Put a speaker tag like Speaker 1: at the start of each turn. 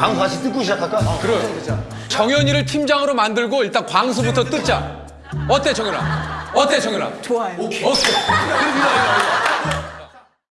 Speaker 1: 광 다시 뜯고 시작할까?
Speaker 2: 어, 그래. 정현이를 팀장으로 만들고 일단 광수부터 뜯자. 어때 정현아? 어때 정현아?
Speaker 3: 좋아요.
Speaker 2: 오케이. 오케이.